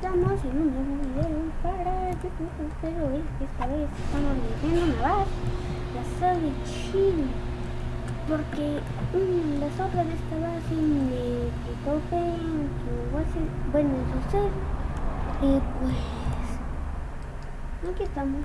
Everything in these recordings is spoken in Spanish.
estamos en un nuevo video para YouTube, pero es que esta vez estamos viendo una vez la sal de Chile, porque las otras de esta base me tope bueno, en su ser, y pues aquí estamos.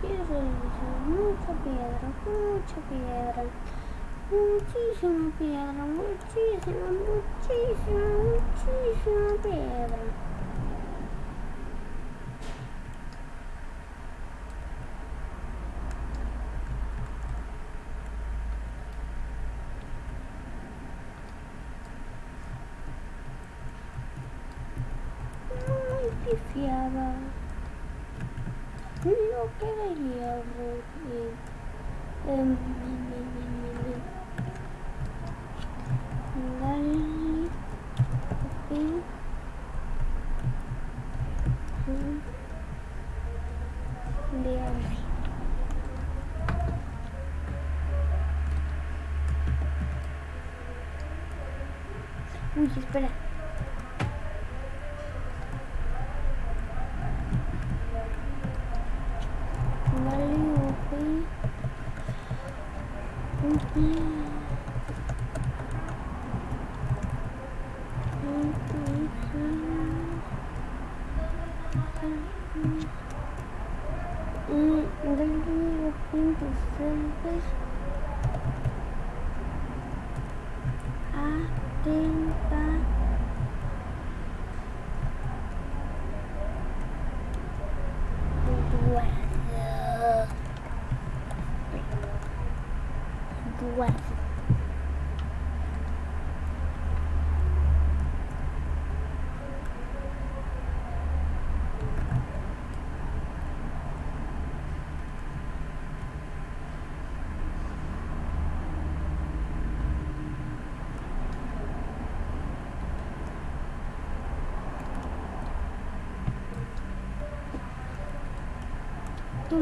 Piedra. Mucha piedra, mucha piedra. Muchísima piedra, muchísima, muchísima, muchísima piedra. Uy, espera. Dale, ok. Ok. Mm, entonces. tiếng ta.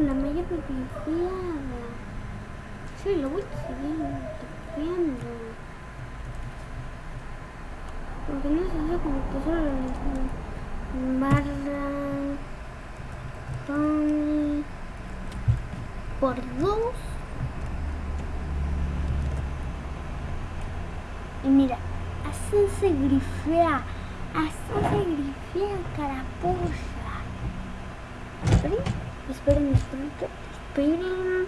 La mayor privilegiada. Sí, lo voy a seguir viendo. Porque no se hace como que solo barra Tony por dos. Y mira, así se esperen, esperen, esperen.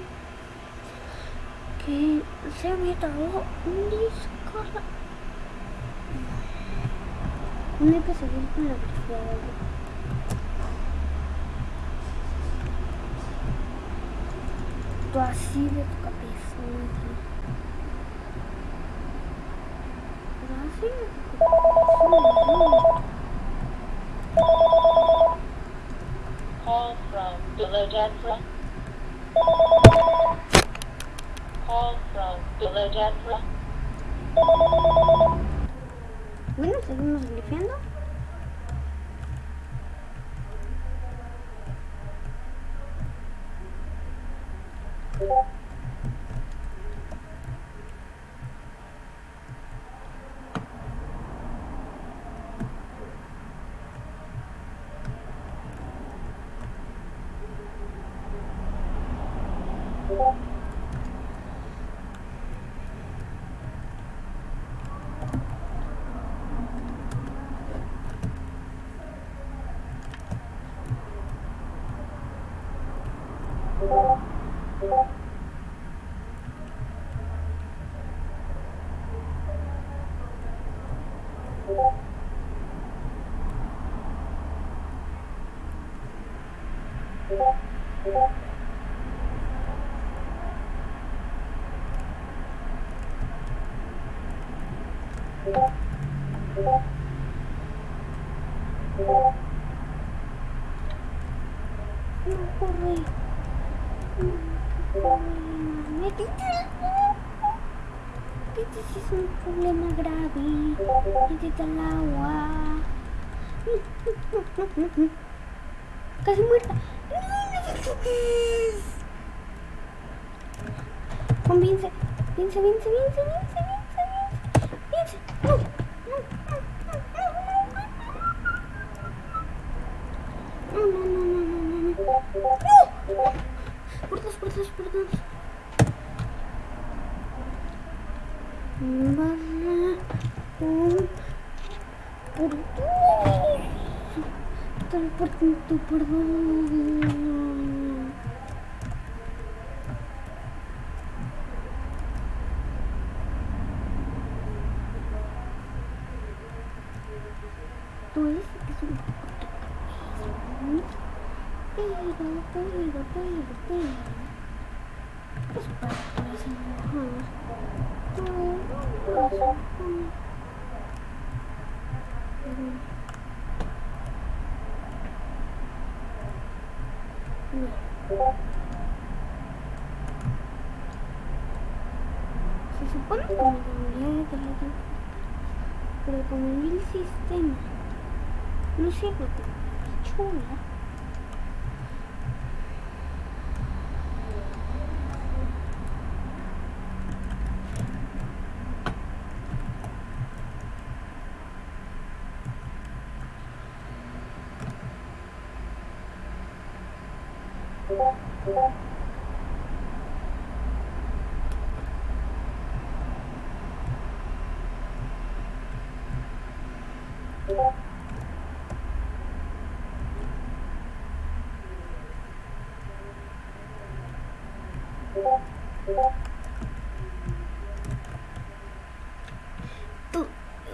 Que se había tardado un disco. No hay que seguir con la grifeada. Tú así de tu cabeza. Pero Call from Philadelphia. Call from Philadelphia. Bueno, seguimos 的啦。Tú,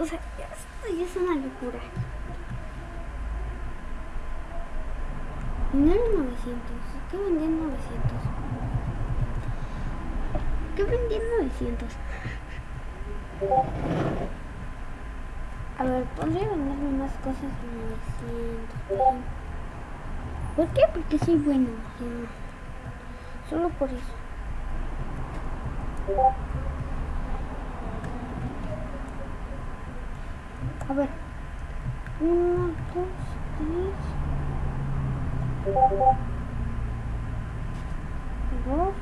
o sea, es una locura. No eran 900, ¿qué vendían 900? ¿Qué vendían 900? A ver, podría venderme más cosas en 900. ¿Por qué? Porque soy bueno. Solo por eso. A ver. Uno, dos, tres. Well,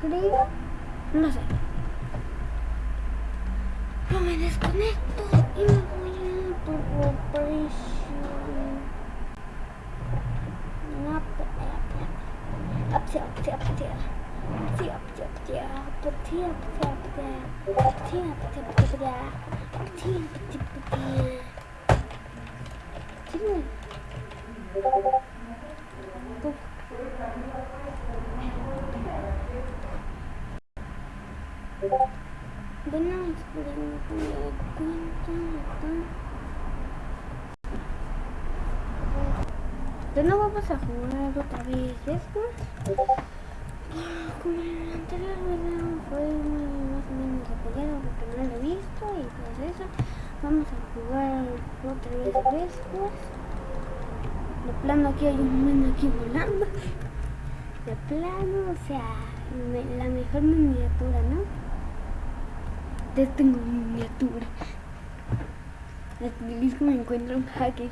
Creo. No sé. No me desconecto y me voy a Turbo Pressure. No, Up, up, up, up, up. Up, up, up, up. Up, up, up, up. Up, up, up, up. Up, up, up, up. Sí. Uf. Bueno, esperemos que me dé cuenta acá. Nuevo vamos a jugar otra vez Xbox. Como en el anterior video fue más o menos apoyado porque no lo he visto y pues eso. Vamos a jugar otra vez Xbox. De plano aquí hay un men aquí volando. De plano, o sea, la mejor miniatura, ¿no? Ya tengo miniatura. feliz que me encuentra un hacker.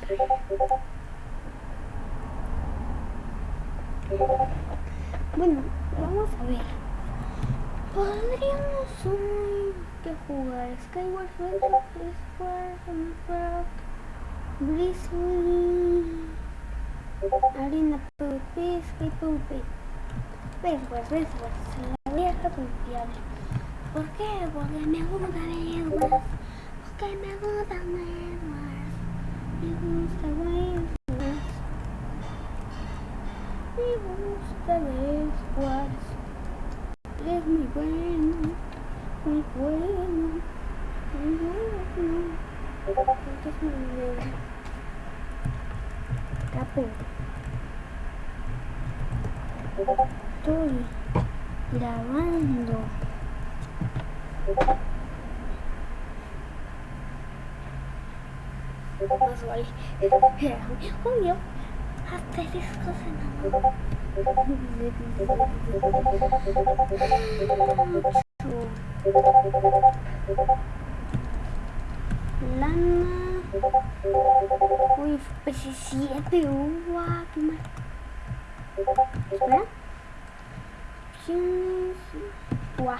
Bueno, vamos a ver. Podríamos que jugar Skyward Sword, Minecraft, Grizzly, Arena PvP, Sky PvP. Bedwars, Bedwars, la vieja confiable. ¿Por qué? Porque me gusta Bedwars. Porque me gusta Bedwars. Me gusta Bedwars. Me gusta Bedwars. Es muy bueno, muy bueno, muy bueno. Porque es muy bueno. Capo. Estoy grabando. Más vale. Obvio. Asteriscos Hatta siz Lama Ui, precisa pegou siete água Espera Uau,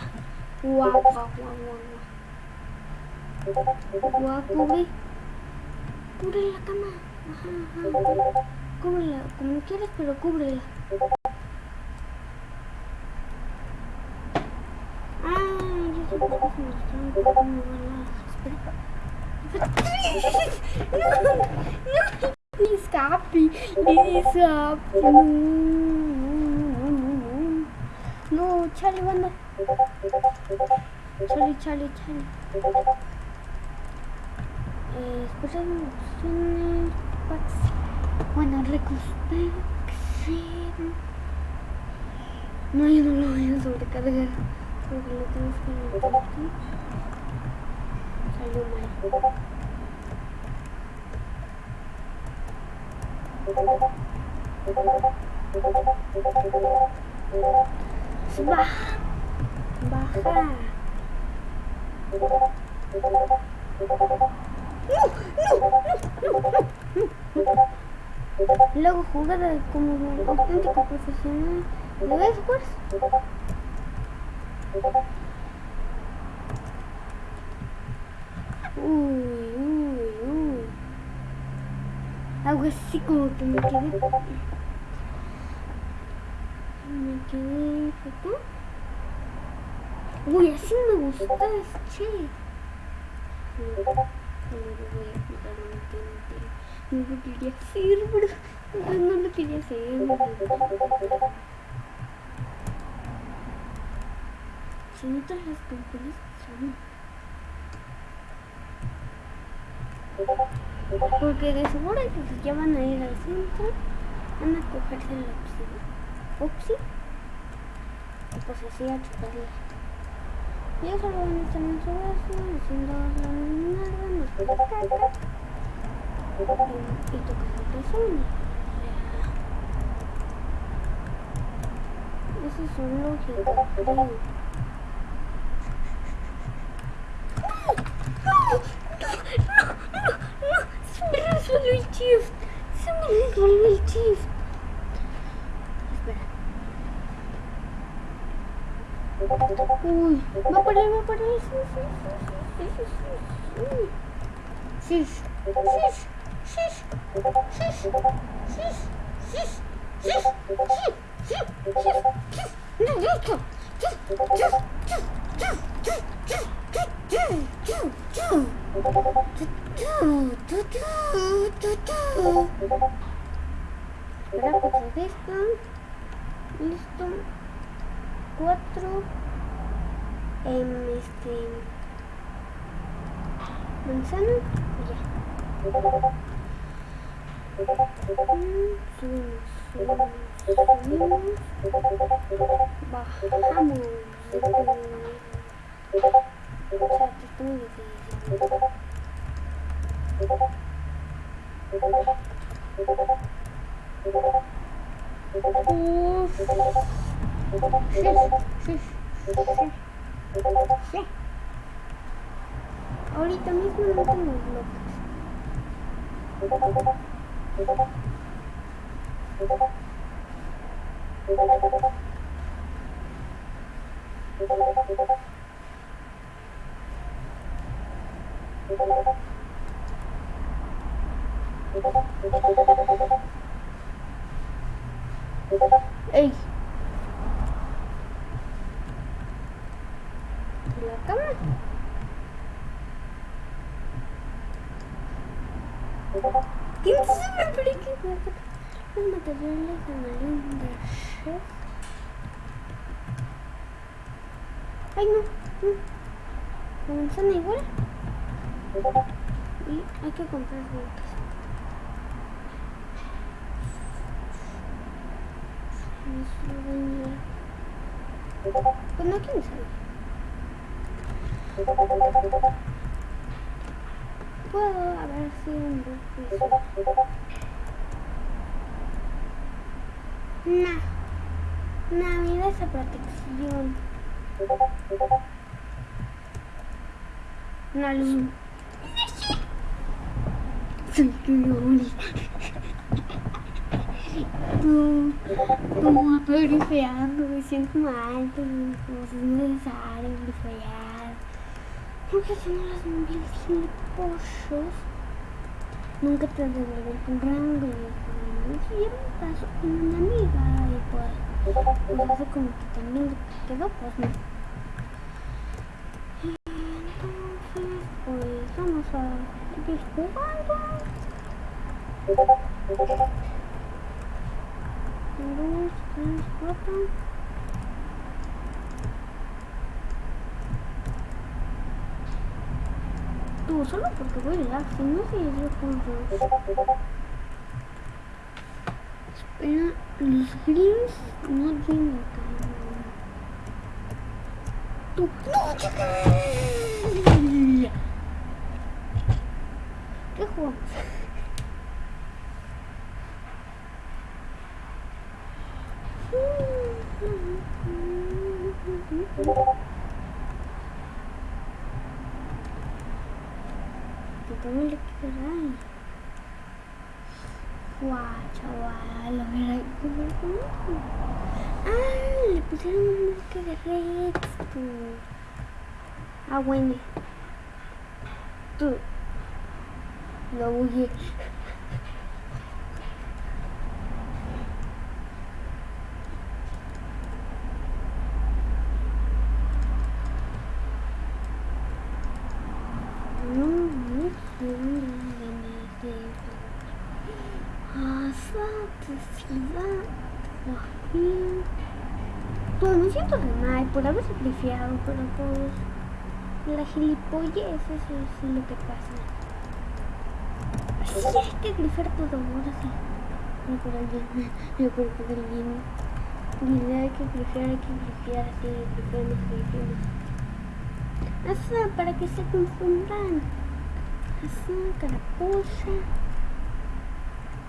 uau, uau, uau, uau Uau, uau, uau, uau, uau, Cúbrela, como quieras, pero cúbrela. Ah, yo sé se me están tocando las. Espera. No, no, escape, mi escape. No, no, no, no. No, chale, banda. Chale, chale, chale. Eh, espera, opciones, packs. Bueno, recompensa. No, yo no lo voy a sobrecargar. Porque lo tienes que meter aquí. Salió mal. Baja. Baja. No, no, no, no. Luego jugada como un auténtico profesional de Bedwars. Uy, uy, uy. Algo así como que me quedé. Me quedé acá. Uy, así me gusta, che. Jugar. No lo quería hacer, pero no lo quería hacer. Se notan las campanas son. Porque de seguro que ya van a ir al centro, van a cogerse la opción. Foxy. Y pues así a chuparla. Y eso lo van a estar en su brazo, haciendo la nada, nos caca y tocando tu sueño. Eso es un lógico, creo. ¡No! ¡No! ¡No! ¡No! ¡No! ¡Se me resolvió el shift! ¡Se me resolvió el shift! Espera. Uy, va a parar, va a parar. Sí, sí, sí, sí, sí, sí. Sí, sí, sí. Espera, cuatro de esto. Listo. Cuatro. este. Manzana. Ya. Subimos, subimos, subimos. Bajamos. O sea, que está muy difícil. Uf. Sí, sí, sí. Sí. Ahorita mismo no tengo bloques. ¡Ey! ¿La cama? ¿Quién se me explica? Los materiales amarillos de chef. Ay, no. no. Manzana igual. Y hay que comprar. Pues no, quién sabe. Puedo haber sido un Nah. Nah, mira esa protección. Una luz. Soy Luli. Tú, tú estoy grifeando, me siento mal, pero pues es necesario grifear. Porque si no las mil pollos, nunca te devuelven tu rango. Si pasó con una amiga y pues, pues hace como que también quedó, pues no. Entonces, pues vamos a seguir jugando. Dos, tres, cuatro. Tú, solo porque voy a si no se yo juntos. Espera, los greens no tienen calor. Tú, no, chica. ¿Qué jugamos? Que también le quedará. Guau, chaval, verá como Ah, le pusieron un marca de redstone. Ah, bueno. Tú. Lo. No, no sé dónde viene ese. Asfalto, ciudad, Guajín. Pues me siento de mal por haber sacrificado, pero eso es lo que pasa. Sí, hay que grifar todo ahora sí. No por alguien, no por alguien. Dice, hay que grifear, hay que grifear, así, grifeamos, grifeamos. Así, para que se confundan. Así, carapucha.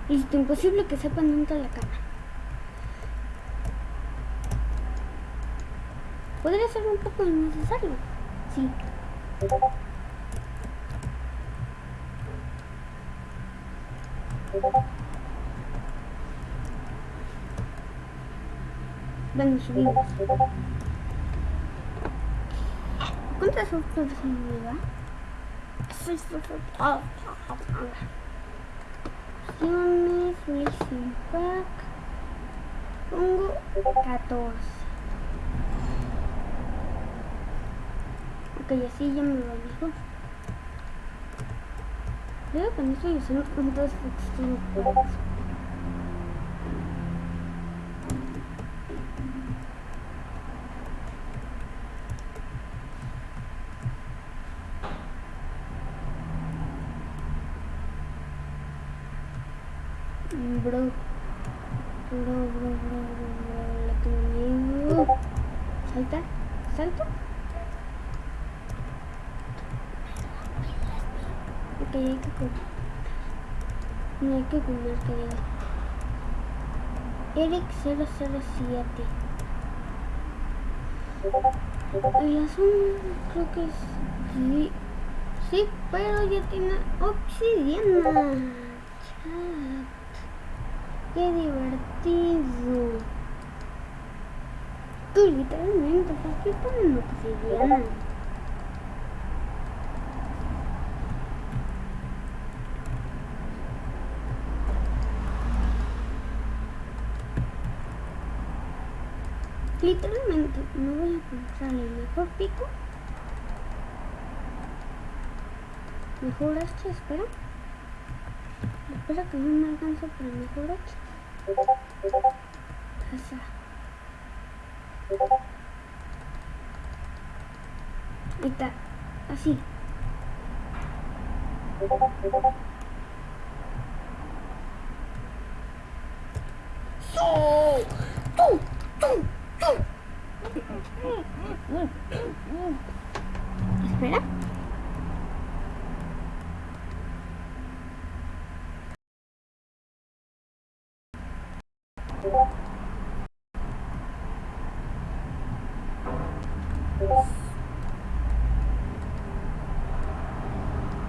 Listo, imposible que sepan dónde está la cama. Podría ser un poco innecesario. Sí. vamos 20. Quantas roupas é eu me vida Seis roupas. Filmes, Mission Park. Fungo, 14. Ok, así ya me lo dijo. Creo que no estoy usando tantas texturas. Bro. Bro, bro, bro, bro, bro. La que me niego. Salta. Salto. Ok, hay que comer. No hay que diga. Eric 007. El azul creo que es... Sí. Sí, pero ya tiene obsidiana. chat. Qué divertido. Tú literalmente, o sea, estoy poniendo Literalmente me voy a comprar el mejor pico. Mejor hacha, espera. Espera que no me alcanza para mejor hacha. Esa. Ahí está. Así. ¡Tú! ¡Tú! ¡Tú! Espera.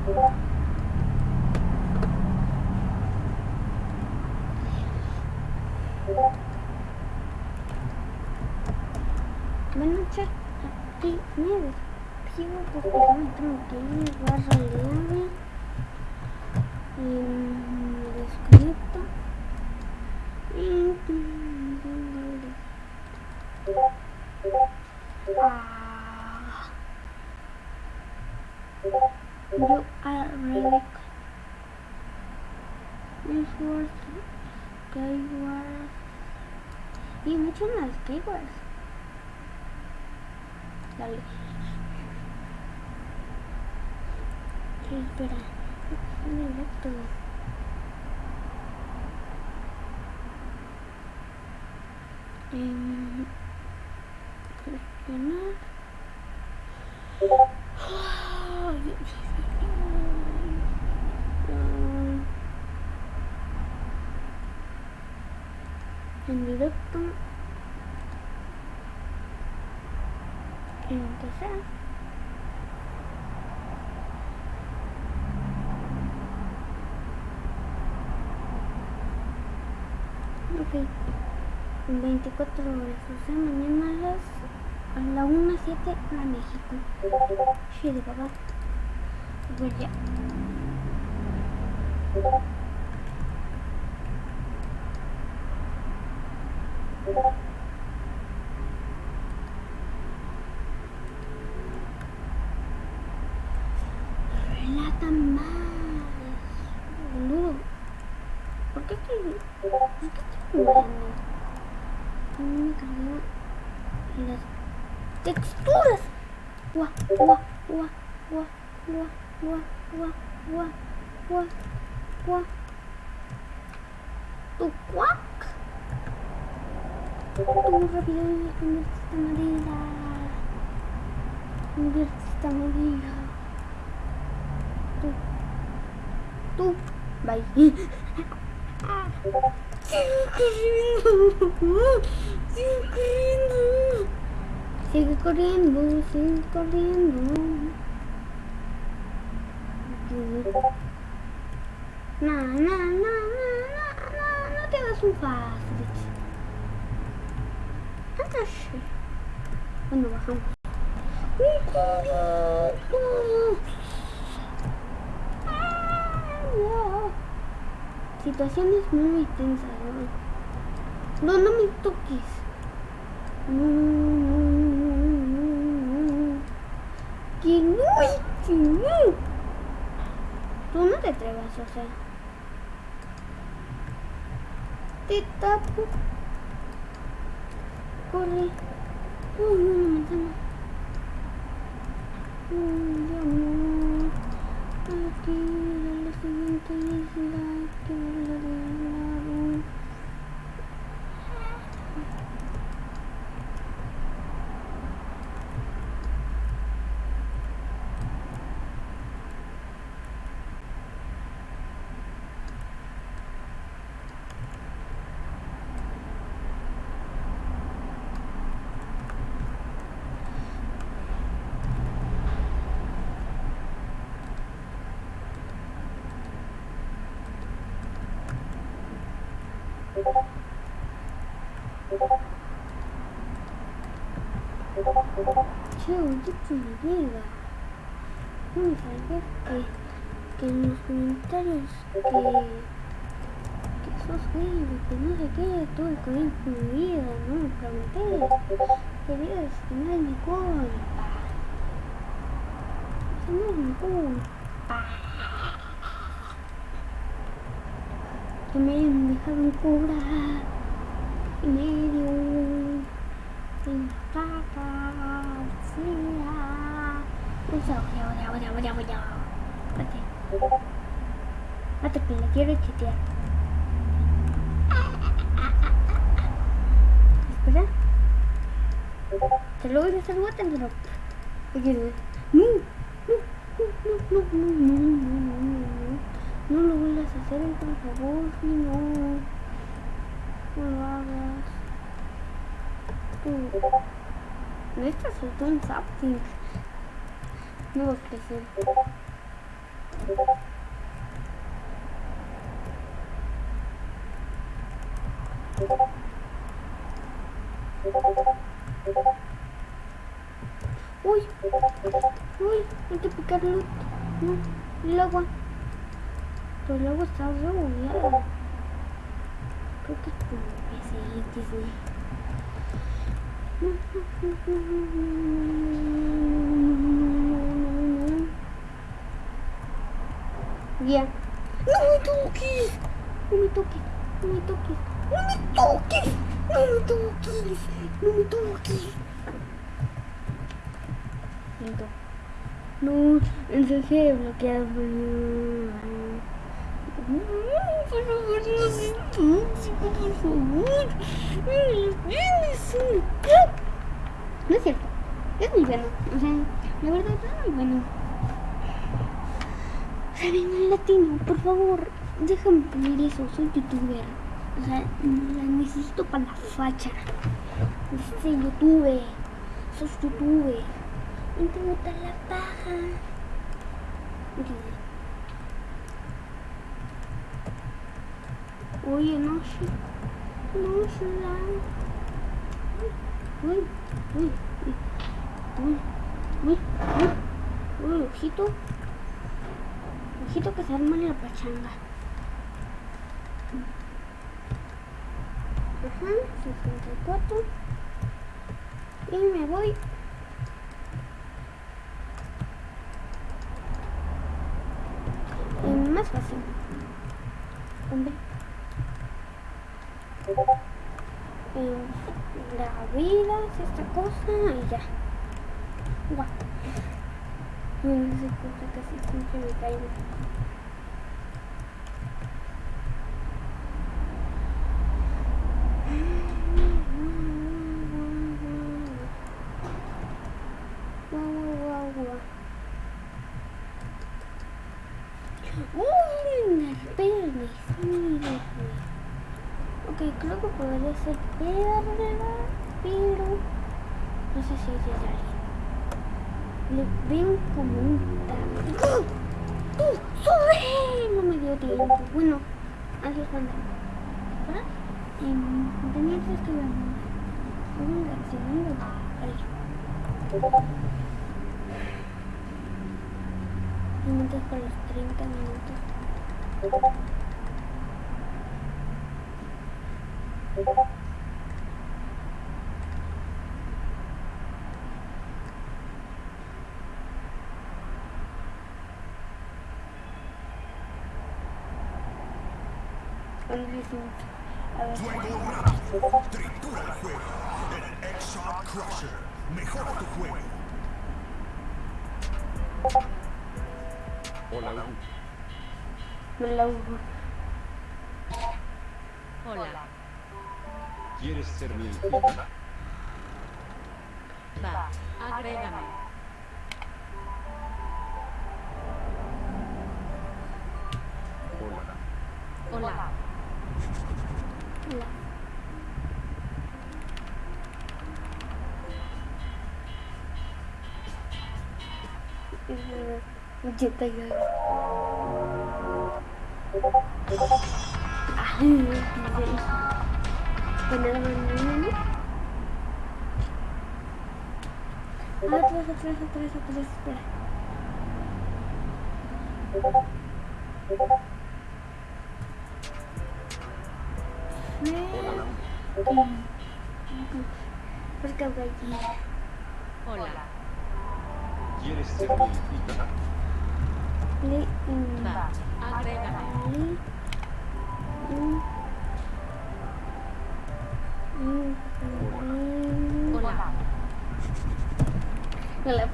Thank you. espera. Un electro. Um, Ok. En 24 horas, o sea, mañana a las a la 1 7 a México. Sí, de papá. Pues ya. Sigo correndo. Sigo correndo. Sigo correndo. Sigo correndo. Não, não, não, não, não, não, não pegas um não, não, Quando não, não, não, não, corito. Ah, Situaciones muy tensas, ¿no? No, no me toques. No, no, no, no, no. Que no, que no. Tú no te atrevas, o sea. Te tapo. Corre. Uy, una manzana. Uy, amor. Aquí, la siguiente isla. Que Che, oye, pulguera. No me salga que, que en los comentarios que, que sos gay, que no sé qué, todo el cabello pulguera, no me pregunté. Querías tener el licor. Tener. Eso no es mi culpa. Que me hayan dejado un cura y medio sin caca, sí, ah. Usa, oye, oye, oye, oye, oye. Espérate. Espérate que le quiero chitear. Espera. Te lo voy a hacer guate, pero... Oye, no, no, no, no, no, no, no, no, no, no. No lo vuelvas a hacer, por favor, no. No lo hagas. Tú. Necesitas un something. No va a crecer. Uy, uy, hay que picarlo. No, el agua. Pero agua está rebugueada. Creo que es por ese Disney. Ya. ¡No me toques! No me toques, no me toques, no me toques, no me toques, no me toques. Listo. No, entonces bloqueado. Por favor, no se tóxico, por favor. No es cierto. Es muy bueno. O sea, la verdad es muy bueno. Saben latino, por favor, déjame poner eso, soy youtuber. O sea, la necesito para la facha. Dice youtube, sos youtube. No te gusta la paja. Oye, no sé. No sé. Uy, uy, uy, uy, uy, uy, uy, ojito. Ojito que se arma la pachanga. Ajá, 64. Y me voy. Más fácil. Hombre. La vida es esta cosa y ya. Guau. No sé casi siempre me caigo. Guau, guau, guau. Uy, espérame, sí, Ok, creo que podría ser perla, pero no sé si es alguien. Le veo como un taco. No me dio tiempo. Bueno, así es cuando. ¿Para? En, tenía que estudiar. Segundo, segundo. Minutos para los 30 minutos. A ver. Juego rápido. Tritura el juego. El X-Shot Crusher. Mejora tu juego. Hola, Hugo. Me la uso. Hola. ¿Quieres ser mi infiel? Va, agrégame. Jeta ya. Ah, Ah, terus terus terus terus terus. Hola. ¿Quieres ser mi invitado? Le, Va. Agrégame. li, mm, mm, mm, Hola. Hola.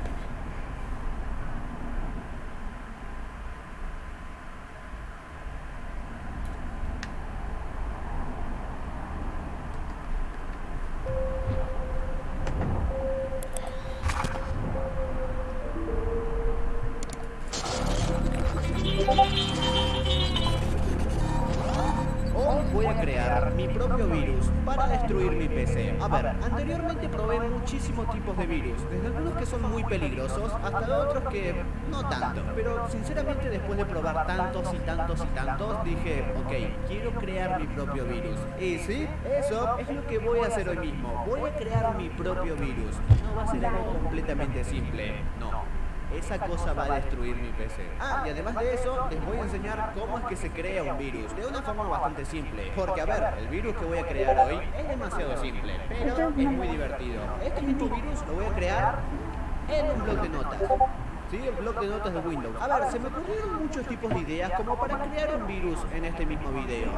Peligrosos hasta otros que no tanto. Pero sinceramente después de probar tantos y tantos y tantos, dije, ok, quiero crear mi propio virus. Y sí, eso es lo que voy a hacer hoy mismo. Voy a crear mi propio virus. No va a ser algo completamente simple, no. Esa cosa va a destruir mi PC. Ah, y además de eso, les voy a enseñar cómo es que se crea un virus. De una forma bastante simple. Porque, a ver, el virus que voy a crear hoy es demasiado simple, pero es muy divertido. Este mismo virus lo voy a crear en un blog de notas. Sí, el blog de notas de Windows. A ver, se me ocurrieron muchos tipos de ideas como para crear un virus en este mismo video.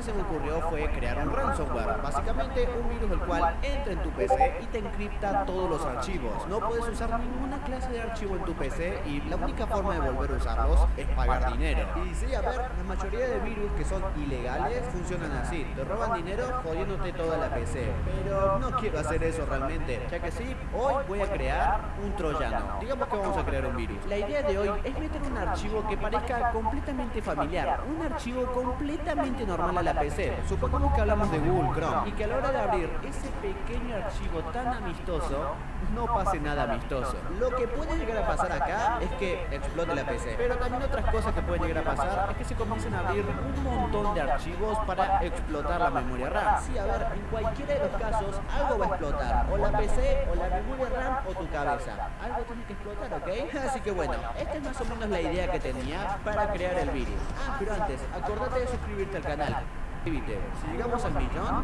Se me ocurrió fue crear un ransomware. Básicamente un virus el cual entra en tu PC y te encripta todos los archivos. No puedes usar ninguna clase de archivo en tu PC y la única forma de volver a usarlos es pagar dinero. Y sí, a ver, la mayoría de virus que son ilegales funcionan así. Te roban dinero jodiéndote toda la PC. Pero no quiero hacer eso realmente, ya que sí, hoy voy a crear un troyano. Digamos que vamos a crear un virus. La idea de hoy es meter un archivo que parezca completamente familiar, un archivo completamente normal la PC. Supongamos que hablamos de Google Chrome y que a la hora de abrir ese pequeño archivo tan amistoso, no pase nada amistoso. Lo que puede llegar a pasar acá es que explote la PC. Pero también otras cosas que pueden llegar a pasar es que se comiencen a abrir un montón de archivos para explotar la memoria RAM. Sí, a ver, en cualquiera de los casos algo va a explotar. O la PC, o la memoria RAM, o tu cabeza. Algo tiene que explotar, ¿ok? Así que bueno, esta es más o menos la idea que tenía para crear el virus. Ah, pero antes, acordate de suscribirte al canal. Si llegamos al millón,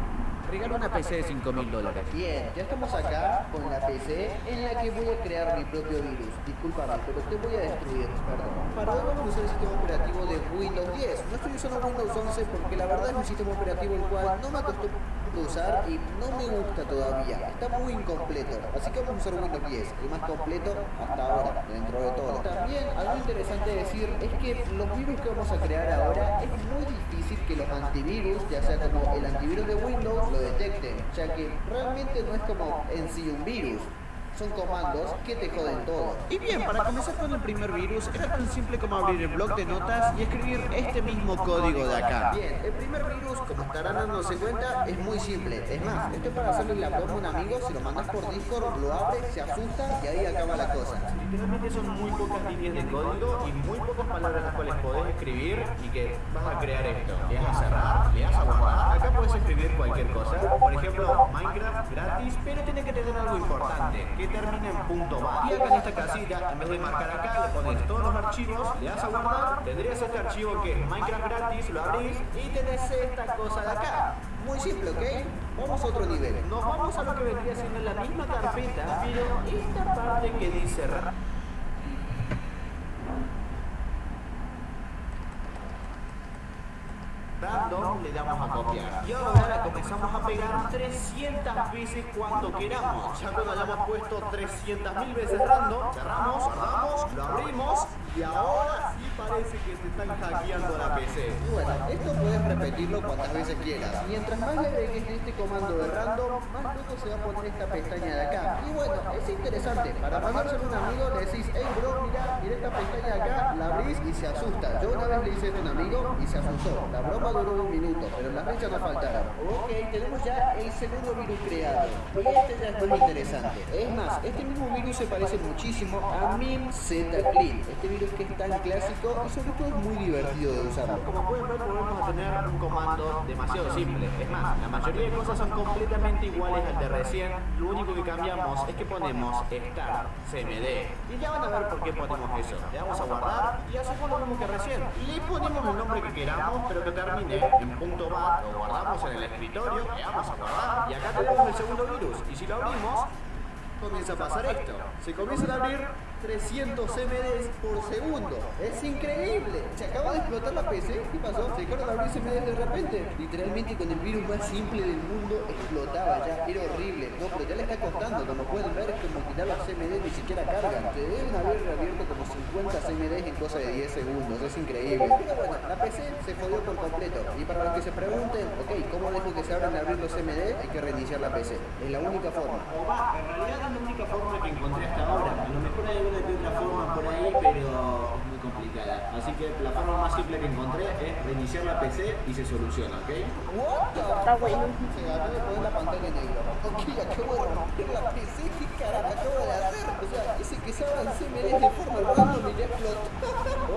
regalo una PC de 5 mil dólares. Bien, ya estamos acá con la PC en la que voy a crear mi propio virus. Disculpame, pero te voy a destruir, perdón. Para hoy vamos a usar el sistema operativo de Windows 10. No estoy usando Windows 11 porque la verdad es un sistema operativo el cual no me usar y no me gusta todavía. Está muy incompleto. Así que vamos a usar Windows 10, el más completo hasta ahora, dentro de todo. También algo interesante decir es que los virus que vamos a crear ahora es muy difícil que los antivirus, ya sea como el antivirus de Windows, lo detecten, ya que realmente no es como en sí un virus. Son comandos que te joden todo. Y bien, para comenzar con el primer virus, era tan simple como abrir el blog de notas y escribir este mismo código de acá. Bien, el primer virus, como estarán dándose cuenta, es muy simple. Es más, esto es para hacerle la broma a un amigo, si lo mandas por Discord, lo abre, se asusta y ahí acaba la cosa. Literalmente son muy pocas líneas de código y muy pocas palabras las cuales podés escribir y que vas a crear esto. Le das a cerrar, le das a guardar. Acá puedes escribir cualquier cosa. Por ejemplo, Minecraft gratis, pero tiene que tener algo importante, que termine en punto bar. Y acá en esta casilla, en vez de marcar acá, le pones todos los archivos, le das a guardar, tendrías este archivo que es Minecraft gratis, lo abrís y tenés esta cosa de acá. Muy simple, ¿ok? Vamos a otro nivel. Nos vamos a lo que vendría siendo la misma carpeta, pero esta parte que dice ra- random le damos a copiar. Y ahora comenzamos a pegar 300 veces cuando queramos. Ya cuando hayamos puesto 300 mil veces random, cerramos, cerramos, lo abrimos y ahora parece que te están hackeando la PC. Bueno, esto puedes repetirlo cuantas veces quieras. Mientras más le agregues este comando de random, más luego se va a poner esta pestaña de acá. Y bueno, es interesante. Para mandárselo a un amigo le decís, hey bro, mira, mira esta pestaña de acá, la abrís y se asusta. Yo una vez le hice esto a un amigo y se asustó. La broma duró un minuto, pero las fechas no faltaron. Ok, tenemos ya el segundo virus creado. Y este ya es más interesante. Es más, este mismo virus se parece muchísimo a MIM Z Clean. Este virus que es tan clásico práctico y sobre todo es muy divertido de usarlo. Como pueden ver, volvemos a tener un comando demasiado simple. Es más, la mayoría de cosas son completamente iguales al de recién. Lo único que cambiamos es que ponemos start cmd. Y ya van a ver por qué ponemos eso. Le damos a guardar y hacemos lo mismo que recién. Le ponemos el nombre que queramos, pero que termine en punto .bat. Lo guardamos en el escritorio, le damos a guardar. Y acá tenemos el segundo virus. Y si lo abrimos, comienza a pasar esto. Se comienzan a abrir 300 CMDs por segundo. Es increíble. Se acaba de explotar la PC. ¿Qué pasó? Se dejaron de abrir CMDs de repente. Literalmente con el virus más simple del mundo explotaba ya. Era horrible. No, pero ya le está costando. Como pueden ver, como quitar los CMDs ni siquiera cargan. Se deben haber reabierto como 50 CMDs en cosa de 10 segundos. Es increíble. Pero bueno, la PC se jodió por completo. Y para los que se pregunten, ok, ¿cómo dejo que se abran a abrir los? Hay que reiniciar la PC. Es la única forma. O va, en realidad es la única forma que encontré hasta ahora. Hay alguna que otra forma por ahí, pero es muy complicada. Así que la forma más simple que encontré es reiniciar la PC y se soluciona, ¿ok? Está bueno. Se acaba de poner la pantalla negra. Ok, acabo de romper la PC, ¿qué carajo acabo de hacer? O sea, ese que se abran CMD de forma random y ya explotó.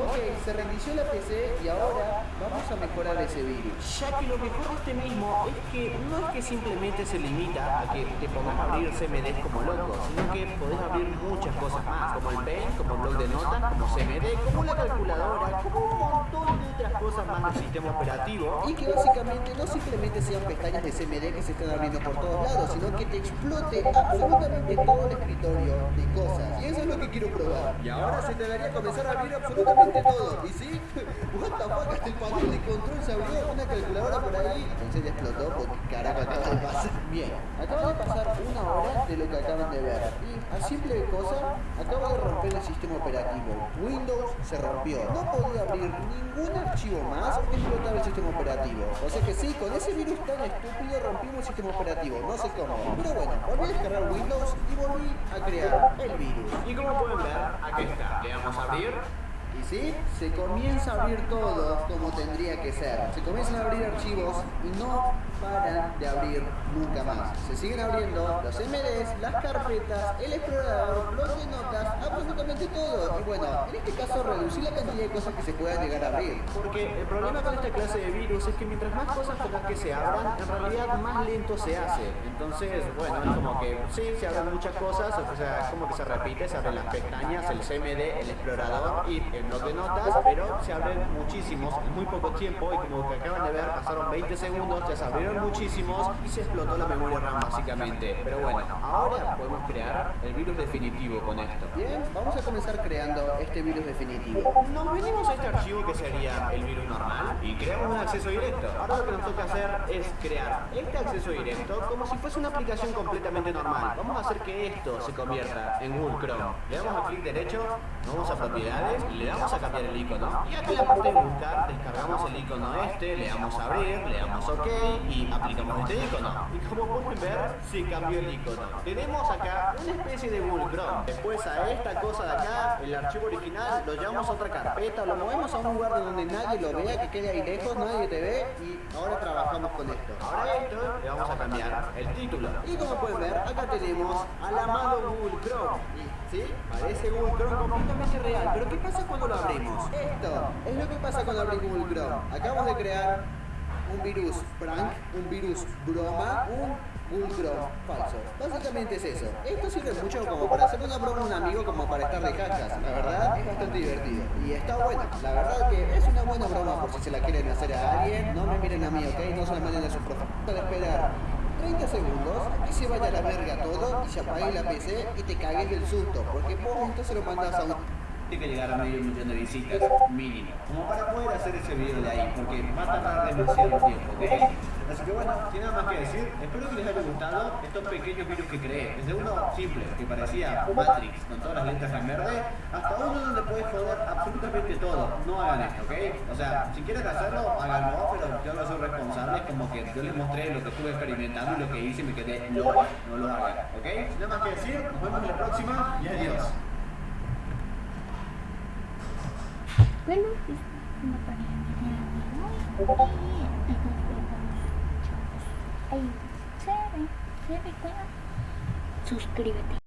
ok, se reinició la PC y ahora vamos a mejorar ese virus. Ya que lo mejor de este mismo es que no es que simplemente se limita a que te pongas a abrir CMDs como loco, sino que podés abrir muchas cosas más, como el Paint, como el blog de notas, como CMD, como la calculadora, como un montón de otras cosas más del sistema operativo. Y que básicamente no simplemente sean pestañas de CMD que se están abriendo por todos lados, sino que te explote absolutamente todo el escritorio de cosas. Y eso es lo que quiero probar. Y ahora se te debería comenzar a abrir absolutamente todo. ¿Y sí? What the fuck, hasta el panel de control se abrió, una calculadora por ahí. Entonces explotó porque carajo acaba de pasar. Bien, acaba de pasar una hora de lo que acaban de ver. Y a simple cosa, acaba de romper el sistema operativo. Windows se rompió. No podía abrir ningún archivo más porque explotaba el sistema operativo. O sea que sí, con ese virus tan estúpido rompimos el sistema operativo. No sé cómo. Pero bueno, volví a descargar Windows y volví a crear el virus. Y como pueden ver, aquí está. Le damos a abrir. Sí, se comienza a abrir todo como tendría que ser. Se comienzan a abrir archivos y no paran de abrir nunca más. Se siguen abriendo los MDs, las carpetas, el explorador, absolutamente todo. Y bueno, en este caso reducir la cantidad de cosas que se puedan llegar a abrir. Porque el problema con esta clase de virus es que mientras más cosas tengas que se abran, en realidad más lento se hace. Entonces, bueno, es como que sí, se abren muchas cosas, o sea, es como que se repite, se abren las pestañas, el CMD, el explorador y el blog de notas, pero se abren muchísimos en muy poco tiempo y como que acaban de ver, pasaron 20 segundos, ya se abrieron muchísimos y se explotó la memoria RAM básicamente. Pero bueno, ahora podemos crear el virus definitivo con esto. Bien, vamos a comenzar creando este virus definitivo. Nos venimos a este archivo que sería el virus normal y creamos un acceso directo. Ahora lo que nos toca hacer es crear este acceso directo como si fuese una aplicación completamente normal. Vamos a hacer que esto se convierta en Google Chrome. Le damos a clic derecho, vamos a propiedades, le damos a cambiar el icono y aquí en la parte de buscar descargamos el icono este, le damos a abrir, le damos OK y aplicamos este icono. Y como pueden ver, se cambió el icono. Tenemos acá una especie de Google Chrome. Después a esta cosa de acá, el archivo original, lo llevamos a otra carpeta, lo movemos a un lugar donde nadie lo vea, que quede ahí lejos, nadie te ve y ahora trabajamos con esto. Ahora esto le vamos a cambiar el título. Y como pueden ver, acá tenemos al amado Google Chrome. ¿Sí? Parece Google Chrome completamente real. Pero ¿qué pasa cuando lo abrimos? Esto es lo que pasa cuando abrimos Google Chrome. Acabamos de crear un virus prank, un virus broma, un Chrome falso. Básicamente es eso. Esto sirve mucho como para hacer una broma a un amigo como para estar de cachas. La verdad es bastante divertido. Y está bueno. La verdad que es una buena broma por si se la quieren hacer a alguien. No me miren a mí, ¿ok? No se la manden a su profe. Para esperar 30 segundos que se vaya a la verga todo y se apague la PC y te cagues del susto. Porque vos esto se lo mandas a un que llegar a medio millón de visitas mínimo, como para poder hacer ese video de ahí, porque va a tardar demasiado tiempo, ¿ok? Así que bueno, sin nada más que decir, espero que les haya gustado estos pequeños virus que creé. Desde uno simple, que parecía Matrix, con todas las letras en verde, hasta uno donde puedes joder absolutamente todo. No hagan esto, ¿ok? O sea, si quieren hacerlo, háganlo, pero yo no soy responsable, es como que yo les mostré lo que estuve experimentando y lo que hice y me quedé, no, no lo hagan, ¿ok? Sin nada más que decir, nos vemos en la próxima y adiós. Bueno, es una pareja que tiene amigos y nos vemos, chavos. Ahí, se ve, se recuerda. Suscríbete.